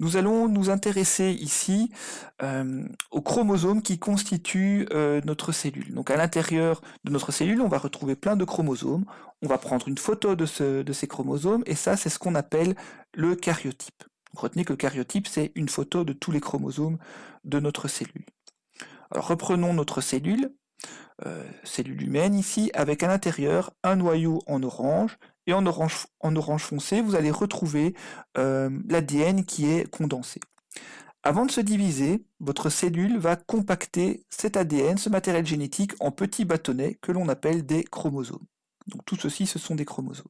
Nous allons nous intéresser ici euh, aux chromosomes qui constituent euh, notre cellule. Donc à l'intérieur de notre cellule, on va retrouver plein de chromosomes. On va prendre une photo de, ces chromosomes et ça, c'est ce qu'on appelle le karyotype. retenez que le karyotype, c'est une photo de tous les chromosomes de notre cellule. Reprenons notre cellule, euh, cellule humaine ici, avec à l'intérieur un noyau en orange et en orange, foncé, vous allez retrouver euh, l'ADN qui est condensé. Avant de se diviser, votre cellule va compacter cet ADN, ce matériel génétique, en petits bâtonnets que l'on appelle des chromosomes. Donc tout ceci, ce sont des chromosomes.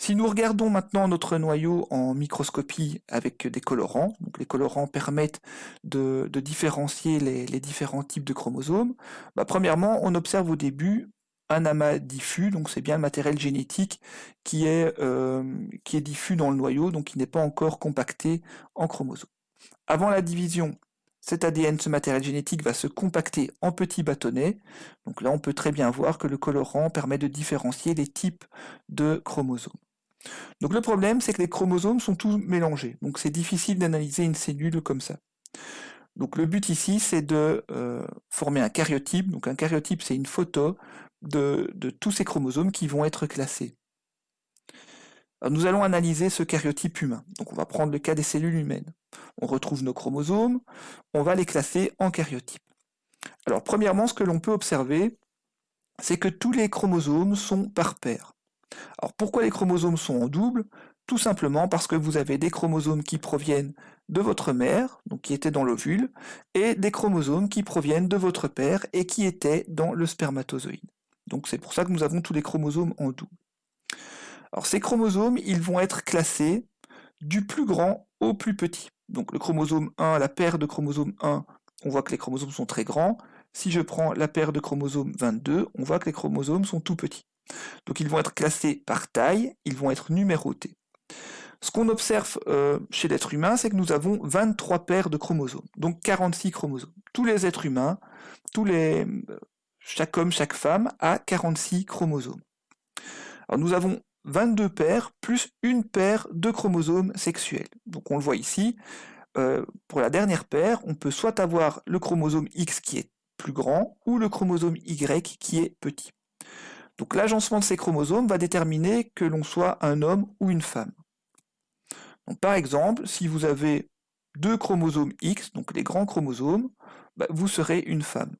Si nous regardons maintenant notre noyau en microscopie avec des colorants, donc les colorants permettent de, différencier les, différents types de chromosomes, bah, premièrement, on observe au début un amas diffus, donc c'est bien le matériel génétique qui est, euh, qui est diffus dans le noyau, donc qui n'est pas encore compacté en chromosomes. Avant la division, cet ADN, ce matériel génétique, va se compacter en petits bâtonnets. Donc là, on peut très bien voir que le colorant permet de différencier les types de chromosomes. Donc le problème, c'est que les chromosomes sont tous mélangés. Donc c'est difficile d'analyser une cellule comme ça. Donc le but ici, c'est de euh, former un karyotype. Donc un karyotype, c'est une photo de, tous ces chromosomes qui vont être classés. nous allons analyser ce karyotype humain. Donc on va prendre le cas des cellules humaines. On retrouve nos chromosomes, on va les classer en karyotypes. Alors premièrement, ce que l'on peut observer, c'est que tous les chromosomes sont par paire. Alors pourquoi les chromosomes sont en double? Tout simplement parce que vous avez des chromosomes qui proviennent de votre mère, qui étaient dans l'ovule, et des chromosomes qui proviennent de votre père et qui étaient dans le spermatozoïde. Donc c'est pour ça que nous avons tous les chromosomes en double. Alors ces chromosomes, ils vont être classés du plus grand au plus petit. Donc le chromosome 1, la paire de chromosomes 1, on voit que les chromosomes sont très grands. Si je prends la paire de chromosomes 22, on voit que les chromosomes sont tout petits. Donc ils vont être classés par taille, ils vont être numérotés. Ce qu'on observe euh, chez l'être humain, c'est que nous avons 23 paires de chromosomes, donc 46 chromosomes. Tous les êtres humains, tous les, chaque homme, chaque femme a 46 chromosomes. Alors nous avons 22 paires plus une paire de chromosomes sexuels. Donc on le voit ici, euh, pour la dernière paire, on peut soit avoir le chromosome X qui est plus grand ou le chromosome Y qui est petit. Donc l'agencement de ces chromosomes va déterminer que l'on soit un homme ou une femme. Donc, par exemple, si vous avez deux chromosomes X, donc les grands chromosomes, bah, vous serez une femme.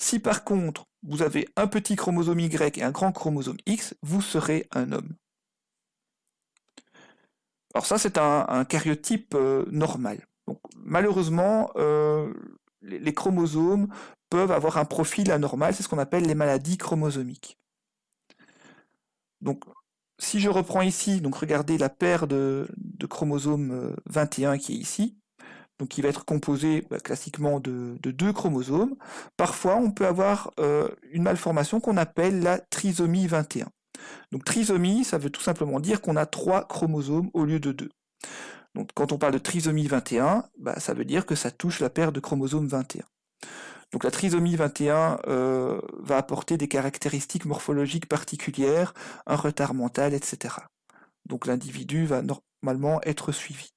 Si par contre, vous avez un petit chromosome Y et un grand chromosome X, vous serez un homme. Alors ça, c'est un, karyotype euh, normal. Malheureusement, euh, les, chromosomes peuvent avoir un profil anormal, c'est ce qu'on appelle les maladies chromosomiques. Donc, si je reprends ici, donc regardez la paire de, de chromosome 21 euh, qui est ici, donc qui va être composé bah, classiquement de, deux chromosomes. Parfois, on peut avoir euh, une malformation qu'on appelle la trisomie 21. Donc trisomie, ça veut tout simplement dire qu'on a trois chromosomes au lieu de deux. Donc quand on parle de trisomie 21, bah, ça veut dire que ça touche la paire de chromosomes 21. Donc la trisomie 21 euh, va apporter des caractéristiques morphologiques particulières, un retard mental, etc. Donc l'individu va normalement être suivi.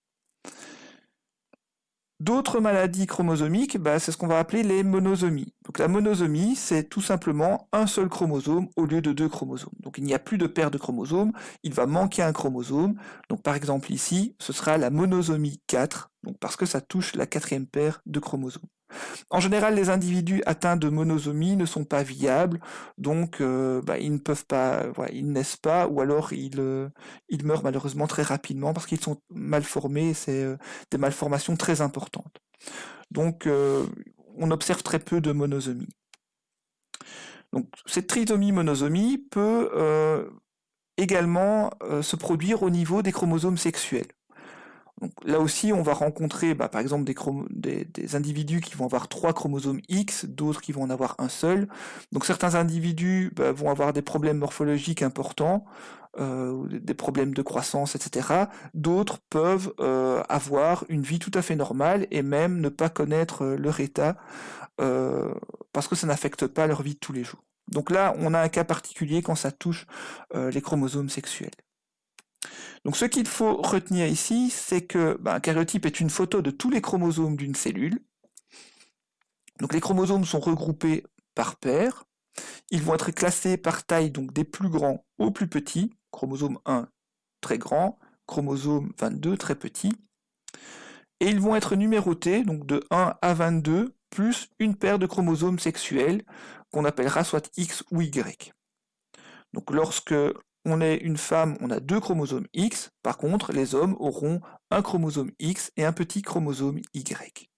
D'autres maladies chromosomiques, bah, c'est ce qu'on va appeler les monosomies. Donc la monosomie, c'est tout simplement un seul chromosome au lieu de deux chromosomes. Donc il n'y a plus de paire de chromosomes, il va manquer un chromosome. Donc par exemple ici, ce sera la monosomie 4, donc parce que ça touche la quatrième paire de chromosomes. En général, les individus atteints de monosomie ne sont pas viables, donc euh, bah, ils ne peuvent pas, ils naissent pas, ou alors euh, ils, meurent malheureusement très rapidement parce qu'ils sont mal formés, c'est euh, des malformations très importantes. Donc on observe très peu de monosomie. Donc cette trisomie-monosomie peut également se produire au niveau des chromosomes sexuels là aussi, on va rencontrer bah, par exemple des, individus qui vont avoir trois chromosomes X, d'autres qui vont en avoir un seul. Donc certains individus bah, vont avoir des problèmes morphologiques importants, euh, des problèmes de croissance, etc. D'autres peuvent euh, avoir une vie tout à fait normale et même ne pas connaître euh, leur état parce que ça n'affecte pas leur vie de tous les jours. Donc là, on a un cas particulier quand ça touche les chromosomes sexuels. Donc ce qu'il faut retenir ici, c'est que ben, un karyotype est une photo de tous les chromosomes d'une cellule. Donc les chromosomes sont regroupés par paire. Ils vont être classés par taille, donc des plus grands aux plus petits. Chromosome 1 très grand, chromosome 22 très petit. Et ils vont être numérotés, donc de 1 à 22, plus une paire de chromosomes sexuels qu'on appellera soit X ou Y. Donc lorsque on est une femme, on a deux chromosomes X. Par contre, les hommes auront un chromosome X et un petit chromosome Y.